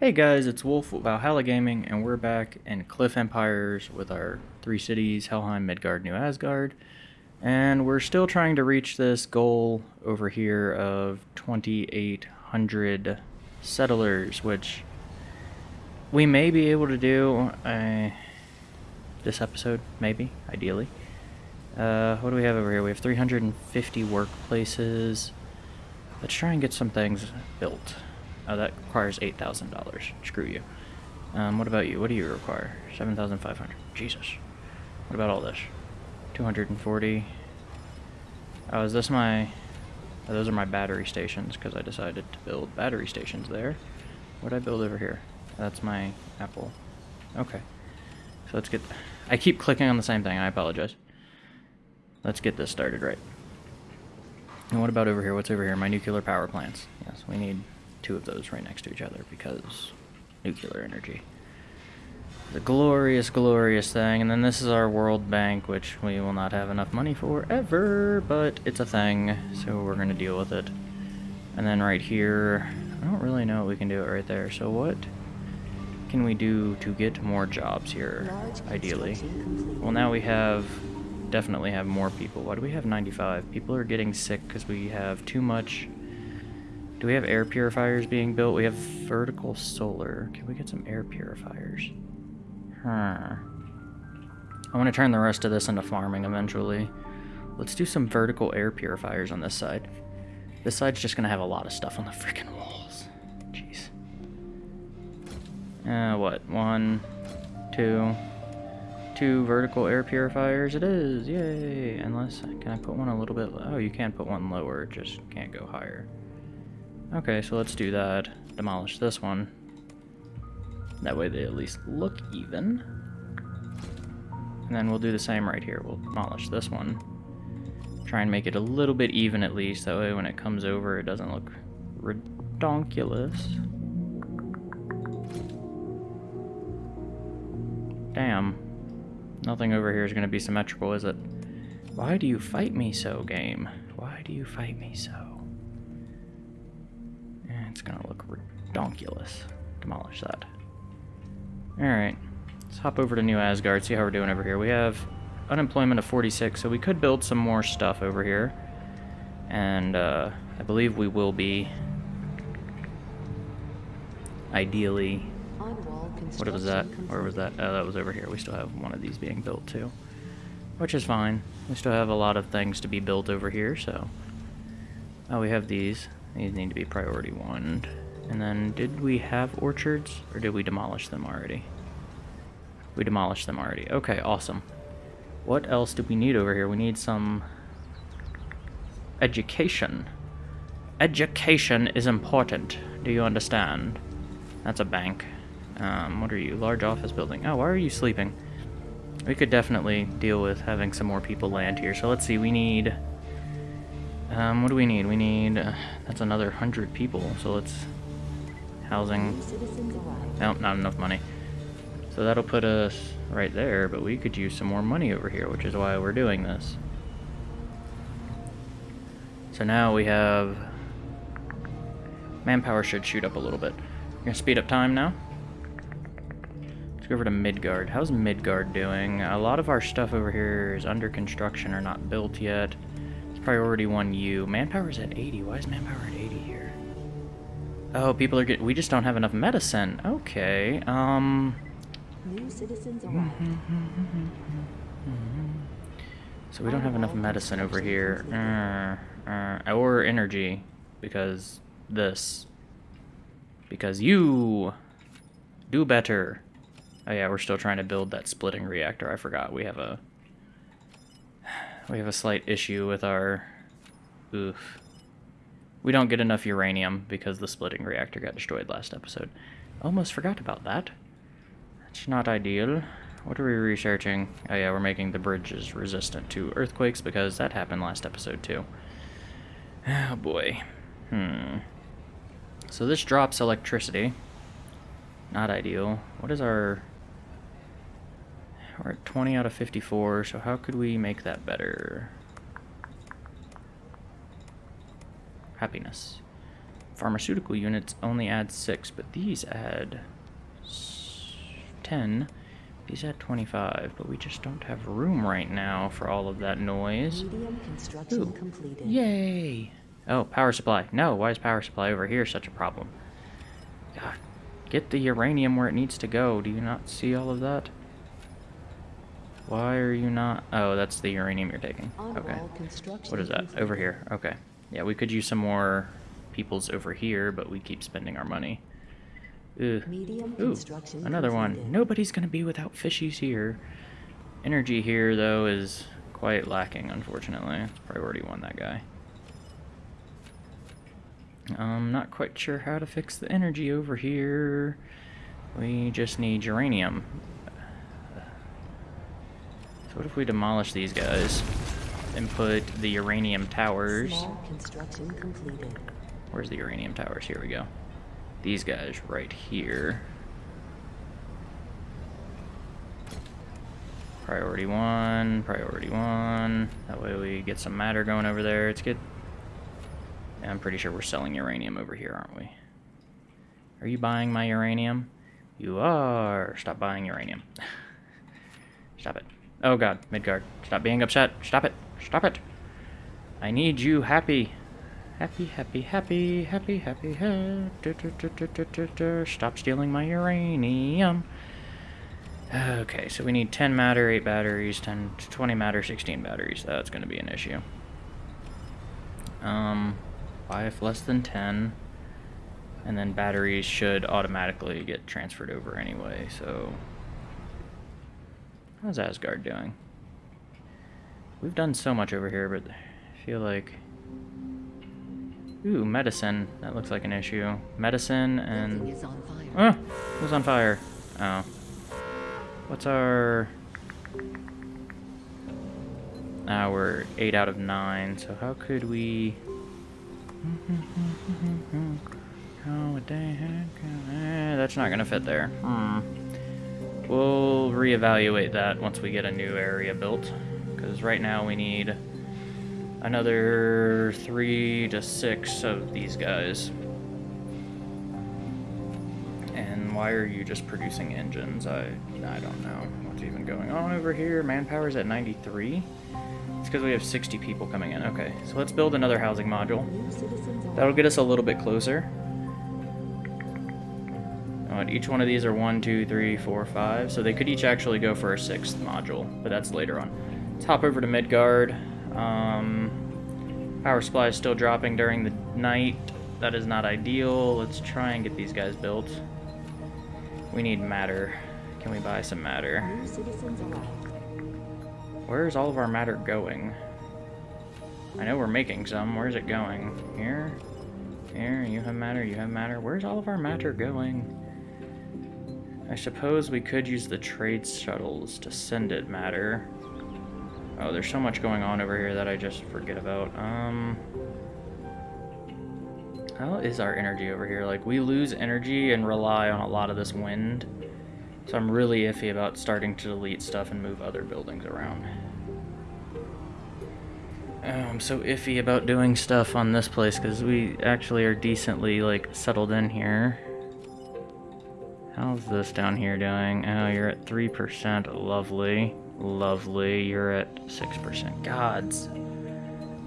Hey guys, it's Wolf with Valhalla Gaming, and we're back in Cliff Empires with our three cities, Helheim, Midgard, New Asgard. And we're still trying to reach this goal over here of 2,800 settlers, which we may be able to do uh, this episode, maybe, ideally. Uh, what do we have over here? We have 350 workplaces. Let's try and get some things built. Oh, that requires $8,000. Screw you. Um, what about you? What do you require? 7,500. Jesus. What about all this? 240. Oh, is this my... Oh, those are my battery stations, because I decided to build battery stations there. What did I build over here? That's my Apple. Okay. So let's get... I keep clicking on the same thing. I apologize. Let's get this started right. And what about over here? What's over here? My nuclear power plants. Yes, we need two of those right next to each other because nuclear energy. The glorious, glorious thing. And then this is our World Bank, which we will not have enough money for ever, but it's a thing, so we're going to deal with it. And then right here, I don't really know what we can do right there. So what can we do to get more jobs here, ideally? Well, now we have definitely have more people. Why do we have 95? People are getting sick because we have too much... Do we have air purifiers being built? We have vertical solar. Can we get some air purifiers? Huh. I want to turn the rest of this into farming eventually. Let's do some vertical air purifiers on this side. This side's just going to have a lot of stuff on the freaking walls. Jeez. Uh, what? One, two, two vertical air purifiers it is, yay! Unless, can I put one a little bit, oh you can put one lower, just can't go higher. Okay, so let's do that. Demolish this one. That way they at least look even. And then we'll do the same right here, we'll demolish this one. Try and make it a little bit even at least, that way when it comes over it doesn't look redonkulous. Damn. Nothing over here is going to be symmetrical, is it? Why do you fight me so, game? Why do you fight me so? It's going to look redonkulous. Demolish that. Alright. Let's hop over to New Asgard, see how we're doing over here. We have unemployment of 46, so we could build some more stuff over here. And uh, I believe we will be ideally what was that? Where was that? Oh, that was over here. We still have one of these being built too. Which is fine. We still have a lot of things to be built over here, so... Oh, we have these. These need to be priority one. And then, did we have orchards? Or did we demolish them already? We demolished them already. Okay, awesome. What else do we need over here? We need some... Education. Education is important. Do you understand? That's a bank. Um, what are you? Large office building. Oh, why are you sleeping? We could definitely deal with having some more people land here. So let's see, we need... Um, what do we need? We need... Uh, that's another 100 people, so let's... Housing... Nope, not enough money. So that'll put us right there, but we could use some more money over here, which is why we're doing this. So now we have... Manpower should shoot up a little bit. We're gonna speed up time now Let's go over to Midgard. How's Midgard doing? A lot of our stuff over here is under construction or not built yet. Priority 1U. Manpower's at 80. Why is manpower at 80 here? Oh, people are getting... We just don't have enough medicine. Okay, um... New citizens arrived. So we don't have enough medicine over here. Uh, uh, or energy. Because this. Because you do better. Oh yeah, we're still trying to build that splitting reactor. I forgot we have a we have a slight issue with our oof. We don't get enough uranium because the splitting reactor got destroyed last episode. Almost forgot about that. That's not ideal. What are we researching? Oh yeah, we're making the bridges resistant to earthquakes because that happened last episode too. Oh boy. Hmm. So this drops electricity. Not ideal. What is our we're at 20 out of 54, so how could we make that better? Happiness. pharmaceutical units only add 6, but these add 10. These add 25, but we just don't have room right now for all of that noise. Ooh. completed. Yay! Oh, power supply. No, why is power supply over here such a problem? God, get the uranium where it needs to go. Do you not see all of that? Why are you not... Oh, that's the uranium you're taking. Okay. What is that? Over here. Okay. Yeah, we could use some more peoples over here, but we keep spending our money. Ugh. Ooh, another one. Nobody's gonna be without fishies here. Energy here, though, is quite lacking, unfortunately. It's priority one, that guy. I'm not quite sure how to fix the energy over here. We just need uranium. So what if we demolish these guys and put the uranium towers... Small construction completed. Where's the uranium towers? Here we go. These guys right here. Priority one, priority one. That way we get some matter going over there. It's good. I'm pretty sure we're selling uranium over here, aren't we? Are you buying my uranium? You are. Stop buying uranium. Stop it. Oh god, Midgard. Stop being upset. Stop it. Stop it. I need you happy. Happy, happy, happy, happy, happy, happy. Stop stealing my uranium. Okay, so we need 10 matter, 8 batteries, 10, 20 matter, 16 batteries. That's going to be an issue. Um, buy if less than 10. And then batteries should automatically get transferred over anyway, so... How's Asgard doing? We've done so much over here, but I feel like... Ooh, medicine. That looks like an issue. Medicine and... is on fire. Who's on fire? Oh. What's our... Ah, we're 8 out of 9, so how could we... How would they have- eh, that's not gonna fit there. Hmm. We'll reevaluate that once we get a new area built. Because right now we need another three to six of these guys. And why are you just producing engines? I I don't know what's even going on over here. Manpower's at 93. It's because we have 60 people coming in. Okay, so let's build another housing module. That'll get us a little bit closer. And each one of these are one, two, three, four, five. So they could each actually go for a sixth module, but that's later on. Let's hop over to Midgard. Um, power supply is still dropping during the night. That is not ideal. Let's try and get these guys built. We need matter. Can we buy some matter? Where's all of our matter going? I know we're making some. Where's it going? Here? Here? You have matter, you have matter. Where's all of our matter going? I suppose we could use the trade shuttles to send it matter. Oh, there's so much going on over here that I just forget about. Um... How is our energy over here? Like, we lose energy and rely on a lot of this wind. So I'm really iffy about starting to delete stuff and move other buildings around. Oh, I'm so iffy about doing stuff on this place because we actually are decently like settled in here. How's this down here doing? Oh, you're at 3%. Lovely. Lovely. You're at 6%. Gods.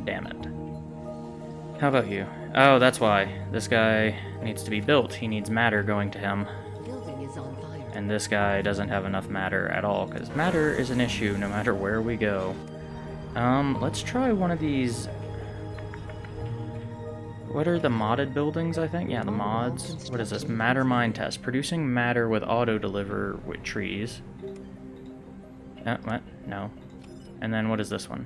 Damn it. How about you? Oh, that's why. This guy needs to be built. He needs matter going to him. Building is on fire. And this guy doesn't have enough matter at all, because matter is an issue no matter where we go. Um, let's try one of these... What are the modded buildings, I think? Yeah, the mods. What is this? Matter mine test. Producing matter with auto-deliver with trees. Uh, what? No. And then what is this one?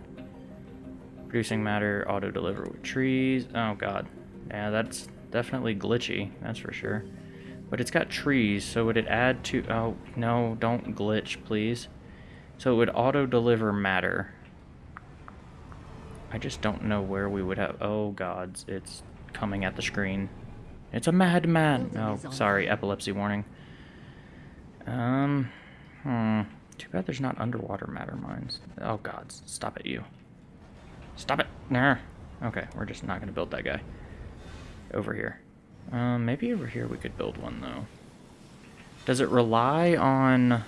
Producing matter, auto-deliver with trees. Oh, God. Yeah, that's definitely glitchy, that's for sure. But it's got trees, so would it add to... Oh, no, don't glitch, please. So it would auto-deliver matter. I just don't know where we would have... Oh, gods, it's coming at the screen. It's a madman! Oh, sorry, epilepsy warning. Um, hmm. Too bad there's not underwater matter mines. Oh, gods, stop it, you. Stop it! Nah. Okay, we're just not gonna build that guy. Over here. Um, maybe over here we could build one, though. Does it rely on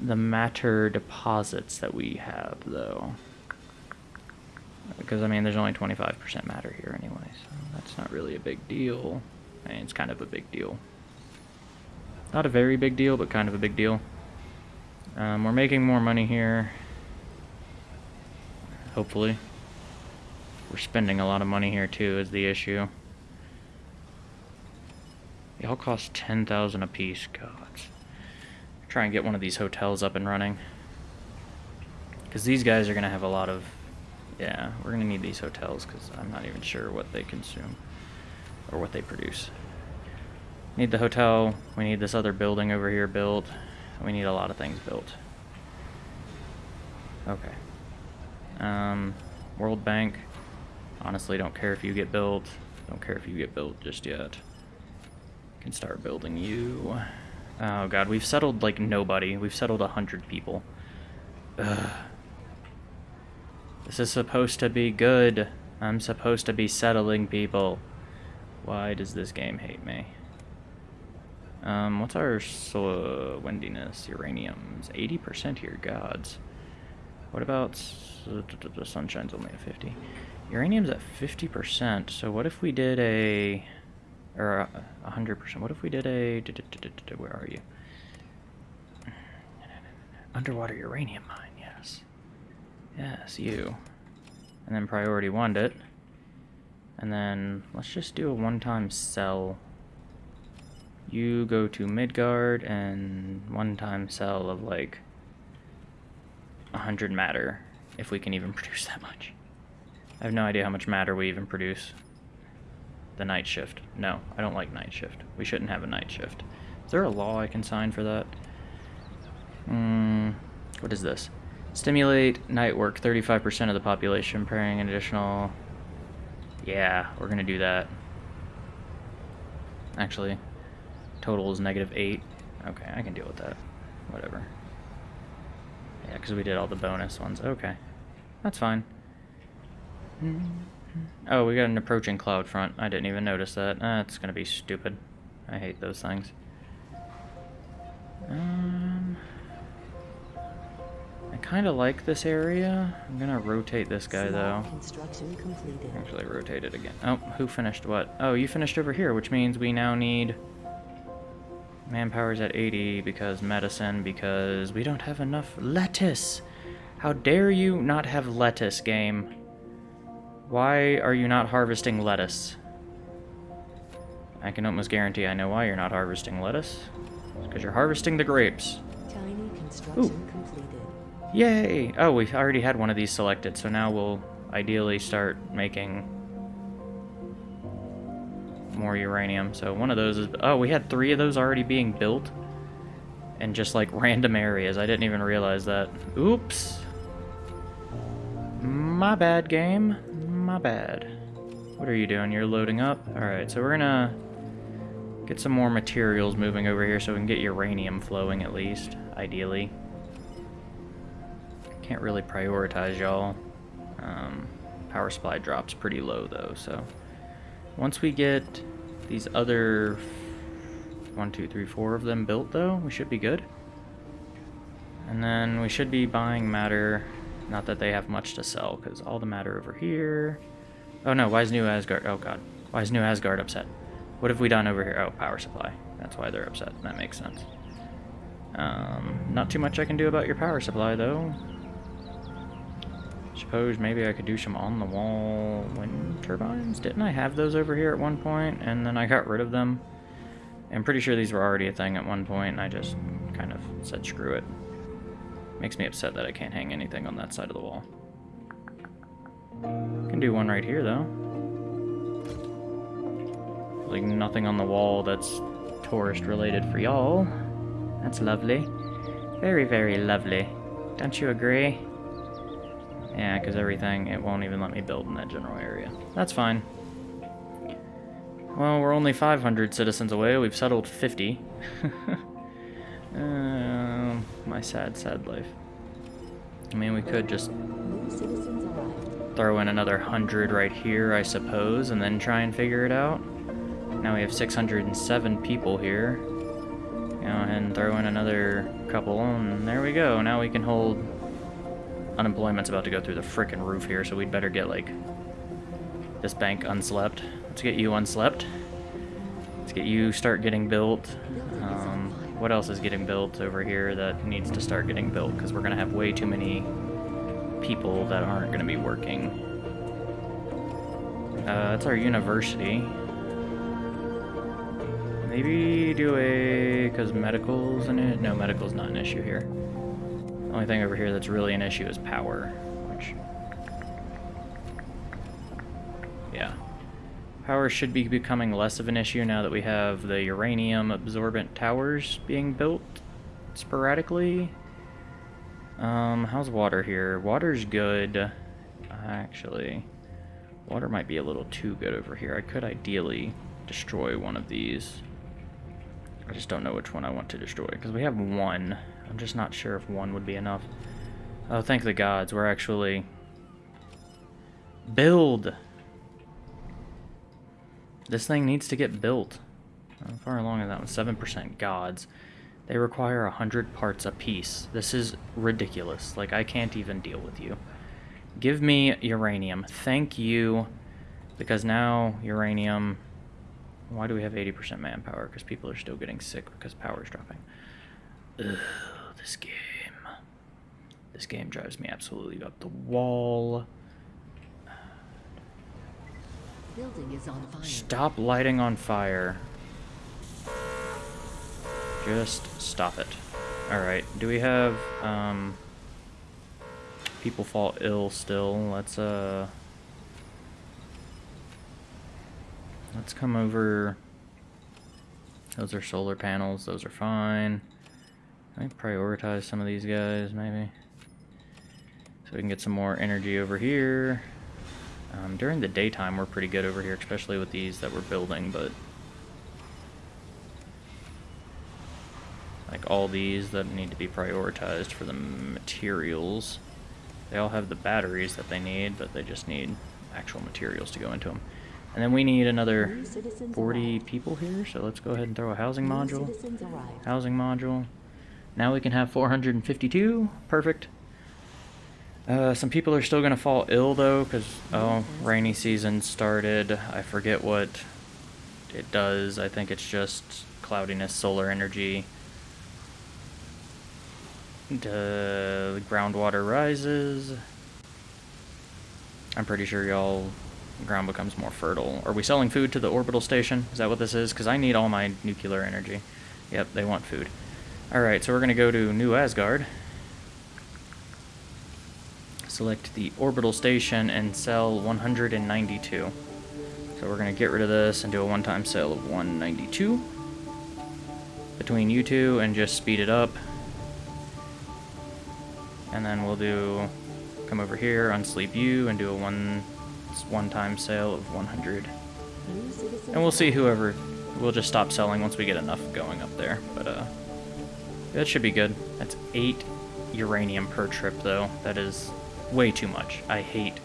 the matter deposits that we have, though? Because, I mean, there's only 25% matter here anyway, so that's not really a big deal. I mean, it's kind of a big deal. Not a very big deal, but kind of a big deal. Um, we're making more money here. Hopefully. We're spending a lot of money here, too, is the issue. They all cost 10000 apiece. God. Try and get one of these hotels up and running. Because these guys are going to have a lot of... Yeah, we're to need these hotels because I'm not even sure what they consume. Or what they produce. Need the hotel. We need this other building over here built. We need a lot of things built. Okay. Um, World Bank. Honestly, don't care if you get built. Don't care if you get built just yet. Can start building you. Oh god, we've settled like nobody. We've settled a hundred people. Ugh. This is supposed to be good. I'm supposed to be settling people. Why does this game hate me? Um, what's our so windiness? Uranium's 80% here, gods. What about the sunshine's only at 50? Uranium's at 50%, so what if we did a or a hundred percent. What if we did a where are you? Underwater uranium mine. Yes, you. And then priority one it. And then let's just do a one-time sell. You go to Midgard and one-time sell of like a hundred matter, if we can even produce that much. I have no idea how much matter we even produce the night shift. No, I don't like night shift. We shouldn't have a night shift. Is there a law I can sign for that? Hmm, what is this? Stimulate night work, 35% of the population, pairing an additional... Yeah, we're going to do that. Actually, total is negative 8. Okay, I can deal with that. Whatever. Yeah, because we did all the bonus ones. Okay, that's fine. Oh, we got an approaching cloud front. I didn't even notice that. That's gonna be stupid. I hate those things. Um, kind of like this area. I'm gonna rotate this guy though. Actually, rotate it again. Oh, who finished what? Oh, you finished over here, which means we now need manpower's at 80 because medicine because we don't have enough lettuce. How dare you not have lettuce, game? Why are you not harvesting lettuce? I can almost guarantee I know why you're not harvesting lettuce. because you're harvesting the grapes. Tiny construction Ooh. Yay! Oh, we already had one of these selected, so now we'll ideally start making more uranium. So one of those is... Oh, we had three of those already being built in just, like, random areas. I didn't even realize that. Oops! My bad, game my bad. What are you doing? You're loading up? Alright, so we're gonna get some more materials moving over here so we can get uranium flowing at least, ideally. Can't really prioritize y'all. Um, power supply drops pretty low though, so once we get these other one, two, three, four of them built though, we should be good. And then we should be buying matter not that they have much to sell, because all the matter over here... Oh no, why is New Asgard... Oh god. Why is New Asgard upset? What have we done over here? Oh, power supply. That's why they're upset. That makes sense. Um, not too much I can do about your power supply, though. Suppose maybe I could do some on-the-wall wind turbines? Didn't I have those over here at one point, and then I got rid of them? I'm pretty sure these were already a thing at one point, and I just kind of said screw it. Makes me upset that I can't hang anything on that side of the wall. Can do one right here, though. Like, nothing on the wall that's tourist-related for y'all. That's lovely. Very, very lovely. Don't you agree? Yeah, because everything, it won't even let me build in that general area. That's fine. Well, we're only 500 citizens away. We've settled 50. uh, my sad, sad life. I mean, we could just throw in another 100 right here, I suppose, and then try and figure it out. Now we have 607 people here. Go ahead and throw in another couple, and there we go. Now we can hold... Unemployment's about to go through the frickin' roof here, so we'd better get, like, this bank unslept. Let's get you unslept. Let's get you start getting built. Um, what else is getting built over here that needs to start getting built? Because we're going to have way too many people that aren't going to be working. Uh, that's our university. Maybe do a... because medical's in it? No, medical's not an issue here. Only thing over here that's really an issue is power, which... Yeah. Power should be becoming less of an issue now that we have the uranium absorbent towers being built sporadically. Um, how's water here? Water's good. Actually, water might be a little too good over here. I could ideally destroy one of these. I just don't know which one I want to destroy, because we have one. I'm just not sure if one would be enough. Oh, thank the gods, we're actually... Build! This thing needs to get built. How far along is that one? 7% gods. They require 100 parts a piece. This is ridiculous. Like, I can't even deal with you. Give me uranium. Thank you. Because now uranium... Why do we have 80% manpower? Because people are still getting sick because power's dropping. Ugh, this game. This game drives me absolutely up the wall. Building is on fire. Stop lighting on fire. Just stop it. Alright, do we have, um... People fall ill still. Let's, uh... Let's come over... Those are solar panels, those are fine. I prioritize some of these guys, maybe. So we can get some more energy over here. Um, during the daytime, we're pretty good over here, especially with these that we're building, but... Like all these that need to be prioritized for the materials. They all have the batteries that they need, but they just need actual materials to go into them. And then we need another 40 arrived. people here, so let's go ahead and throw a housing New module. Housing module. Now we can have 452. Perfect. Uh, some people are still going to fall ill, though, because, oh, rainy season started. I forget what it does. I think it's just cloudiness, solar energy. The groundwater rises. I'm pretty sure y'all ground becomes more fertile. Are we selling food to the orbital station? Is that what this is? Because I need all my nuclear energy. Yep, they want food. Alright, so we're going to go to New Asgard. Select the orbital station and sell 192. So we're going to get rid of this and do a one-time sale of 192. Between you two and just speed it up. And then we'll do, come over here, unsleep you, and do a one, one-time sale of 100. And we'll see whoever, we'll just stop selling once we get enough going up there. But, uh, that should be good. That's eight uranium per trip, though. That is way too much. I hate.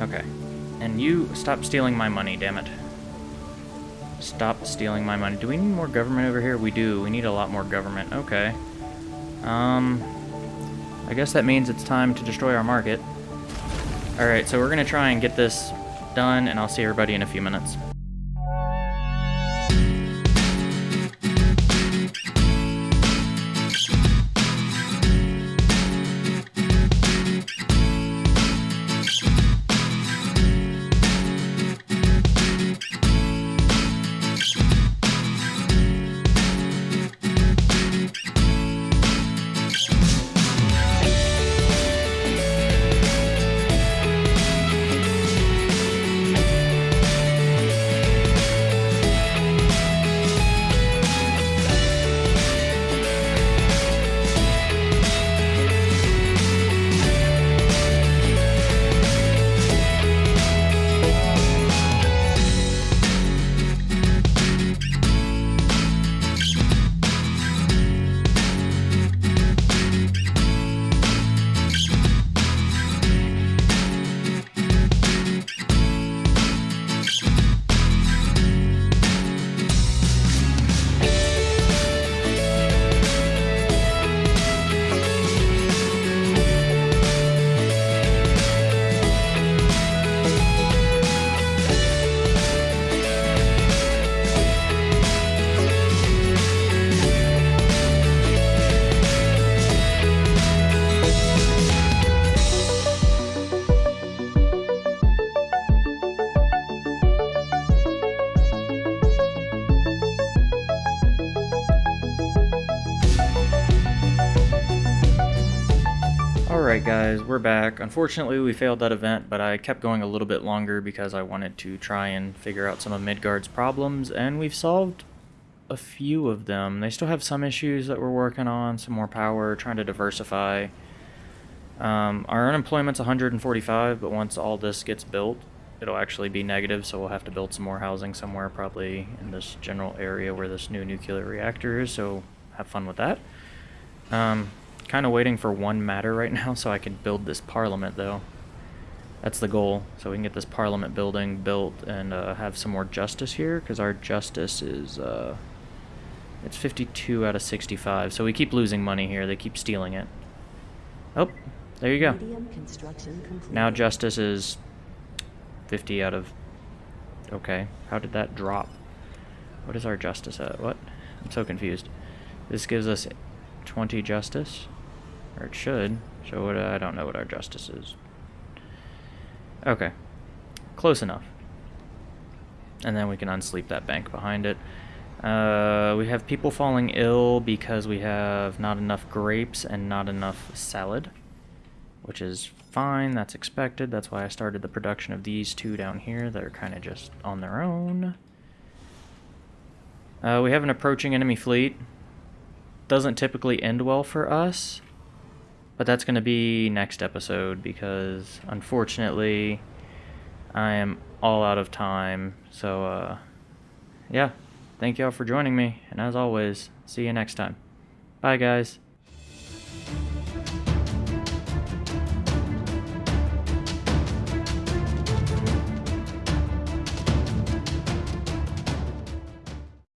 Okay. And you, stop stealing my money, damn it. Stop stealing my money. Do we need more government over here? We do. We need a lot more government. Okay. Um, I guess that means it's time to destroy our market. Alright, so we're gonna try and get this done, and I'll see everybody in a few minutes. Guys, we're back. Unfortunately we failed that event, but I kept going a little bit longer because I wanted to try and figure out some of Midgard's problems, and we've solved a few of them. They still have some issues that we're working on, some more power, trying to diversify. Um, our unemployment's 145, but once all this gets built, it'll actually be negative, so we'll have to build some more housing somewhere, probably in this general area where this new nuclear reactor is, so have fun with that. Um, kind of waiting for one matter right now so I can build this parliament, though. That's the goal, so we can get this parliament building built and uh, have some more justice here, because our justice is, uh, it's 52 out of 65, so we keep losing money here. They keep stealing it. Oh, there you go. Medium construction complete. Now justice is 50 out of... Okay, how did that drop? What is our justice at? What? I'm so confused. This gives us 20 justice? Or it should. So what, I don't know what our justice is. Okay. Close enough. And then we can unsleep that bank behind it. Uh, we have people falling ill because we have not enough grapes and not enough salad which is fine. That's expected. That's why I started the production of these two down here that are kind of just on their own. Uh, we have an approaching enemy fleet. Doesn't typically end well for us, but that's going to be next episode because unfortunately I am all out of time. So, uh, yeah, thank y'all for joining me, and as always, see you next time. Bye, guys.